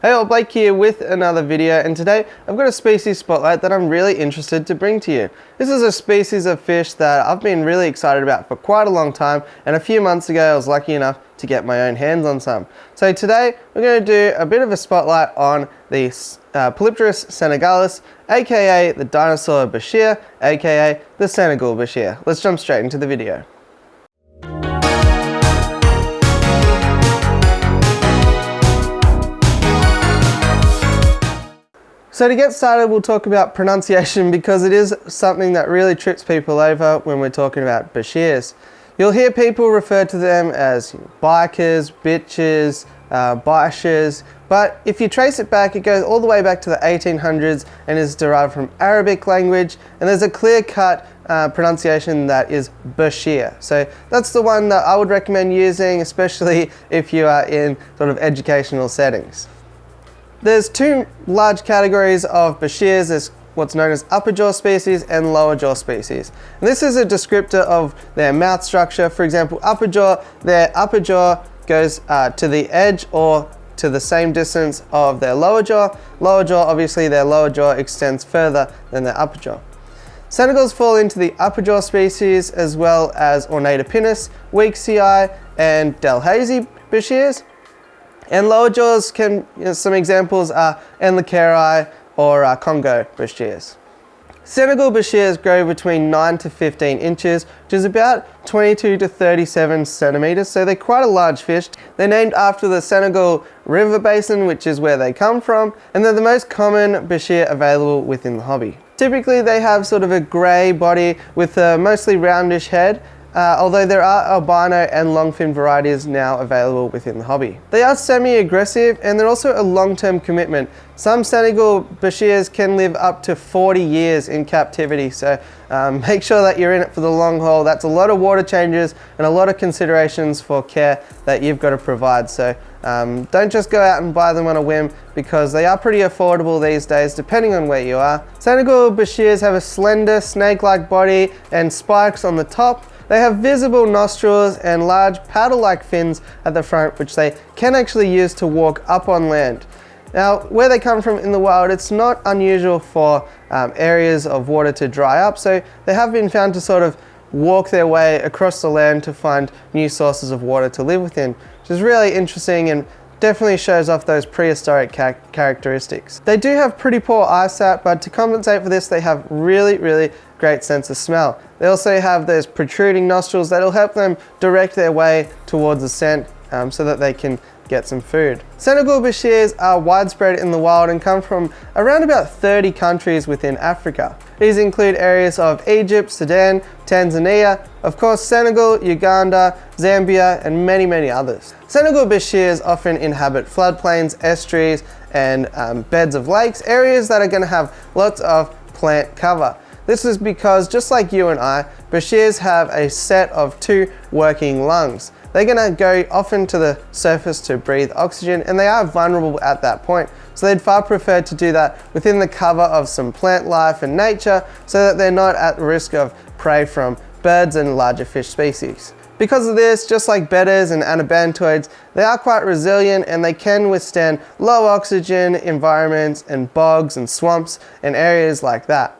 Hey all, Blake here with another video and today I've got a species spotlight that I'm really interested to bring to you. This is a species of fish that I've been really excited about for quite a long time and a few months ago I was lucky enough to get my own hands on some. So today we're going to do a bit of a spotlight on the uh, Polypterus senegalus aka the dinosaur Bichir aka the Senegal Bichir. Let's jump straight into the video. So to get started, we'll talk about pronunciation because it is something that really trips people over when we're talking about Bichirs. You'll hear people refer to them as bikers, bitches, uh, bishers, but if you trace it back, it goes all the way back to the 1800s and is derived from Arabic language, and there's a clear-cut uh, pronunciation that is Bichir. So that's the one that I would recommend using, especially if you are in sort of educational settings. There's two large categories of Bichirs. There's what's known as upper jaw species and lower jaw species. And this is a descriptor of their mouth structure. For example, upper jaw, their upper jaw goes uh, to the edge or to the same distance of their lower jaw. Lower jaw, obviously their lower jaw extends further than their upper jaw. Senegals fall into the upper jaw species as well as Ornatipinnis, Weeksii, and Delhezi Bichirs. And lower jaws can, you know, some examples are Endlicheri or uh, Congo Bichirs. Senegal Bichirs grow between 9 to 15 inches, which is about 22 to 37 centimeters, so they're quite a large fish. They're named after the Senegal River Basin, which is where they come from, and they're the most common Bichir available within the hobby. Typically they have sort of a grey body with a mostly roundish head uh, although there are albino and long-fin varieties now available within the hobby. They are semi-aggressive and they're also a long-term commitment. Some Senegal Bichirs can live up to 40 years in captivity, so um, make sure that you're in it for the long haul. That's a lot of water changes and a lot of considerations for care that you've got to provide. So um, don't just go out and buy them on a whim because they are pretty affordable these days depending on where you are. Senegal Bichirs have a slender snake-like body and spikes on the top they have visible nostrils and large paddle-like fins at the front which they can actually use to walk up on land. Now, where they come from in the wild, it's not unusual for um, areas of water to dry up, so they have been found to sort of walk their way across the land to find new sources of water to live within, which is really interesting and definitely shows off those prehistoric characteristics. They do have pretty poor eyesight, but to compensate for this, they have really, really great sense of smell. They also have those protruding nostrils that'll help them direct their way towards the scent um, so that they can get some food. Senegal Bichirs are widespread in the wild and come from around about 30 countries within Africa. These include areas of Egypt, Sudan, Tanzania, of course Senegal, Uganda, Zambia and many many others. Senegal Bichirs often inhabit floodplains, estuaries and um, beds of lakes, areas that are going to have lots of plant cover. This is because just like you and I, Bichirs have a set of two working lungs. They're to go often to the surface to breathe oxygen and they are vulnerable at that point. So they'd far prefer to do that within the cover of some plant life and nature so that they're not at risk of prey from birds and larger fish species. Because of this, just like bettas and anabantoids, they are quite resilient and they can withstand low oxygen environments and bogs and swamps and areas like that.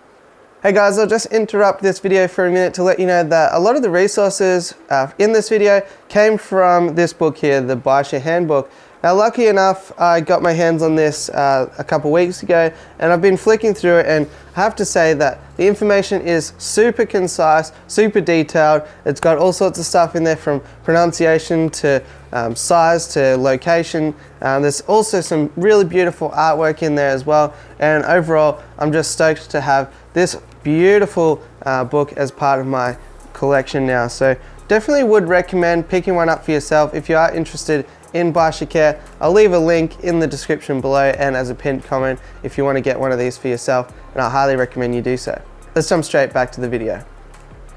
Hey guys, I'll just interrupt this video for a minute to let you know that a lot of the resources uh, in this video came from this book here, the Bichir Handbook. Now lucky enough, I got my hands on this uh, a couple weeks ago and I've been flicking through it and I have to say that the information is super concise, super detailed. It's got all sorts of stuff in there from pronunciation to um, size to location. Um, there's also some really beautiful artwork in there as well and overall I'm just stoked to have this beautiful uh, book as part of my collection now. So definitely would recommend picking one up for yourself if you are interested in Care. I'll leave a link in the description below and as a pinned comment if you want to get one of these for yourself and I highly recommend you do so. Let's jump straight back to the video.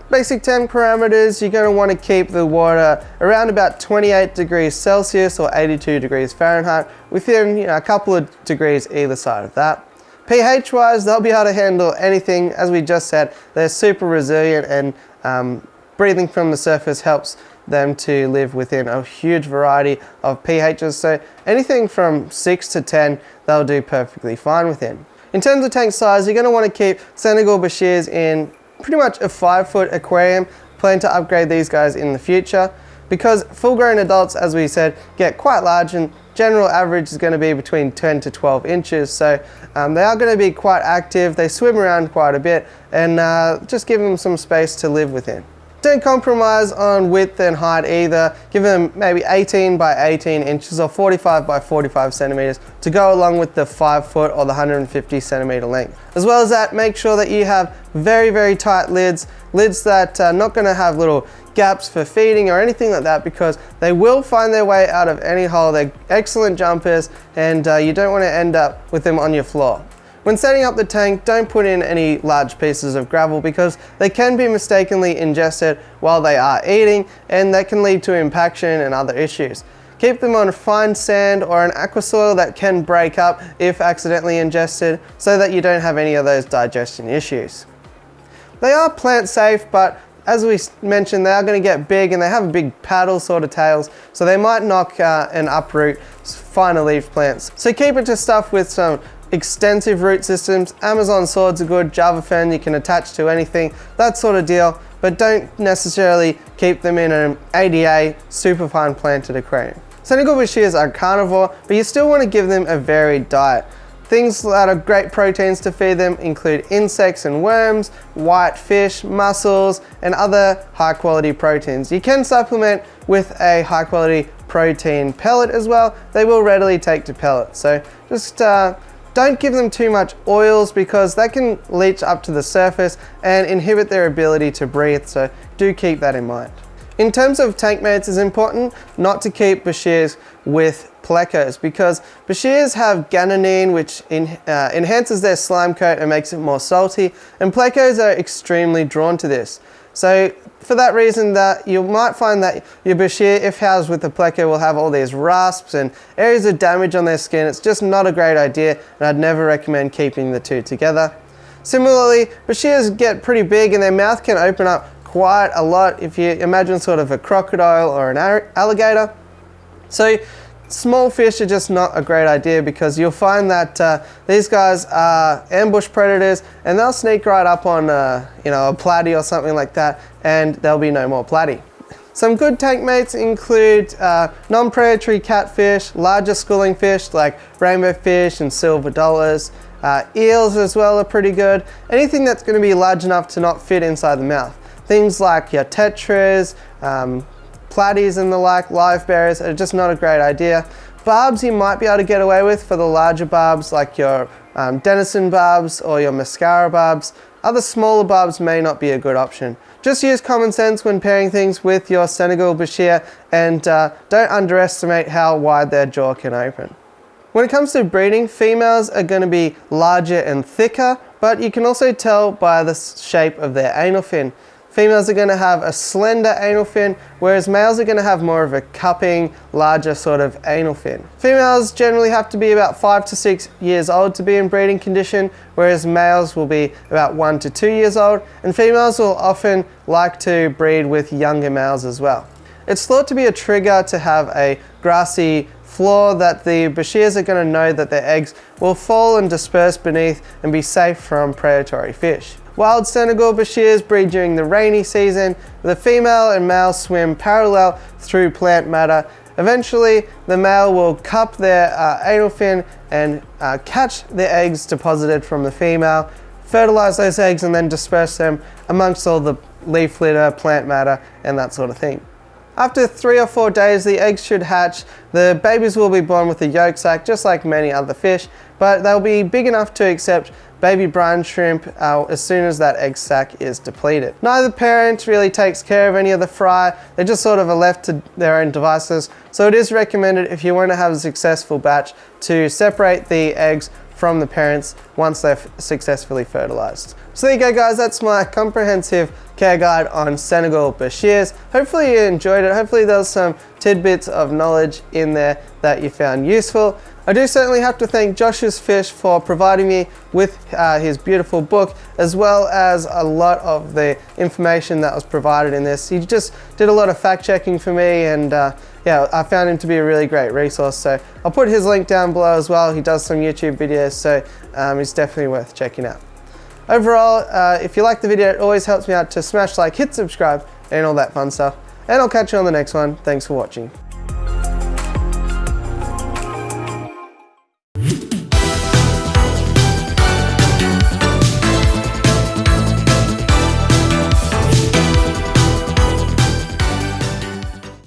Basic tank parameters, you're going to want to keep the water around about 28 degrees Celsius or 82 degrees Fahrenheit within you know, a couple of degrees either side of that pH wise, they'll be able to handle anything. As we just said, they're super resilient and um, breathing from the surface helps them to live within a huge variety of pHs. So anything from 6 to 10, they'll do perfectly fine within. In terms of tank size, you're going to want to keep Senegal Bichirs in pretty much a 5 foot aquarium. Plan to upgrade these guys in the future because full grown adults, as we said, get quite large and general average is going to be between 10 to 12 inches. So um, they are going to be quite active. They swim around quite a bit and uh, just give them some space to live within. Don't compromise on width and height either. Give them maybe 18 by 18 inches or 45 by 45 centimeters to go along with the 5 foot or the 150 centimeter length. As well as that, make sure that you have very, very tight lids, lids that are not going to have little gaps for feeding or anything like that because they will find their way out of any hole. They're excellent jumpers and uh, you don't want to end up with them on your floor. When setting up the tank, don't put in any large pieces of gravel because they can be mistakenly ingested while they are eating and that can lead to impaction and other issues. Keep them on fine sand or an aqua soil that can break up if accidentally ingested so that you don't have any of those digestion issues. They are plant safe but as we mentioned, they are going to get big and they have a big paddle sort of tails, so they might knock uh, and uproot finer leaf plants. So keep it to stuff with some extensive root systems. Amazon swords are good, Java Fern you can attach to anything, that sort of deal, but don't necessarily keep them in an ADA super fine planted aquarium. Senegal shears are carnivore, but you still want to give them a varied diet. Things that are great proteins to feed them include insects and worms, white fish, mussels, and other high quality proteins. You can supplement with a high quality protein pellet as well. They will readily take to pellets. So just uh, don't give them too much oils because that can leach up to the surface and inhibit their ability to breathe, so do keep that in mind. In terms of tank mates, it's important not to keep Bichirs with plecos because Bichirs have guanine which in, uh, enhances their slime coat and makes it more salty and plecos are extremely drawn to this. So for that reason that you might find that your Bichir, if housed with a pleco, will have all these rasps and areas of damage on their skin. It's just not a great idea and I'd never recommend keeping the two together. Similarly, Bichirs get pretty big and their mouth can open up quite a lot if you imagine sort of a crocodile or an alligator. So Small fish are just not a great idea because you'll find that uh, these guys are ambush predators and they'll sneak right up on uh, you know, a platy or something like that and there'll be no more platy. Some good tank mates include uh, non-predatory catfish, larger schooling fish like rainbow fish and silver dollars. Uh, eels as well are pretty good. Anything that's going to be large enough to not fit inside the mouth. Things like your tetras, um, platies and the like, live bearers are just not a great idea. Barbs you might be able to get away with for the larger barbs like your um, Denison barbs or your mascara barbs. Other smaller barbs may not be a good option. Just use common sense when pairing things with your Senegal Bichir and uh, don't underestimate how wide their jaw can open. When it comes to breeding, females are going to be larger and thicker, but you can also tell by the shape of their anal fin. Females are going to have a slender anal fin, whereas males are going to have more of a cupping, larger sort of anal fin. Females generally have to be about five to six years old to be in breeding condition, whereas males will be about one to two years old, and females will often like to breed with younger males as well. It's thought to be a trigger to have a grassy floor that the Bichirs are going to know that their eggs will fall and disperse beneath and be safe from predatory fish. Wild Senegal Bichirs breed during the rainy season. The female and male swim parallel through plant matter. Eventually, the male will cup their uh, anal fin and uh, catch the eggs deposited from the female, fertilize those eggs and then disperse them amongst all the leaf litter, plant matter, and that sort of thing. After three or four days, the eggs should hatch. The babies will be born with a yolk sac, just like many other fish, but they'll be big enough to accept baby brine shrimp uh, as soon as that egg sac is depleted. Neither parent really takes care of any of the fry, they just sort of are left to their own devices. So it is recommended if you want to have a successful batch to separate the eggs from the parents once they've successfully fertilized. So there you go guys, that's my comprehensive care guide on Senegal Bichirs. Hopefully you enjoyed it. Hopefully there was some tidbits of knowledge in there that you found useful. I do certainly have to thank Josh's Fish for providing me with uh, his beautiful book as well as a lot of the information that was provided in this. He just did a lot of fact checking for me and uh, yeah, I found him to be a really great resource. So I'll put his link down below as well. He does some YouTube videos, so um, it's definitely worth checking out. Overall, uh, if you like the video, it always helps me out to smash like, hit subscribe, and all that fun stuff. And I'll catch you on the next one. Thanks for watching.